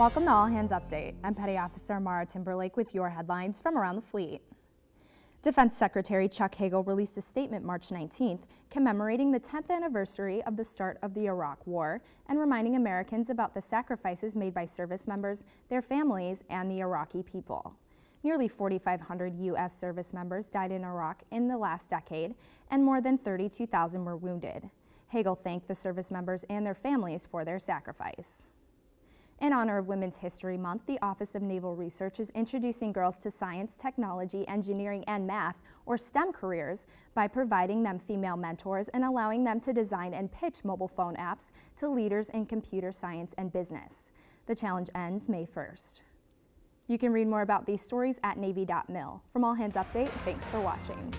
Welcome to All Hands Update. I'm Petty Officer Mara Timberlake with your headlines from around the fleet. Defense Secretary Chuck Hagel released a statement March 19th commemorating the 10th anniversary of the start of the Iraq War and reminding Americans about the sacrifices made by service members, their families, and the Iraqi people. Nearly 4,500 U.S. service members died in Iraq in the last decade, and more than 32,000 were wounded. Hagel thanked the service members and their families for their sacrifice. In honor of Women's History Month, the Office of Naval Research is introducing girls to science, technology, engineering, and math, or STEM careers, by providing them female mentors and allowing them to design and pitch mobile phone apps to leaders in computer science and business. The challenge ends May 1st. You can read more about these stories at Navy.mil. From All Hands Update, thanks for watching.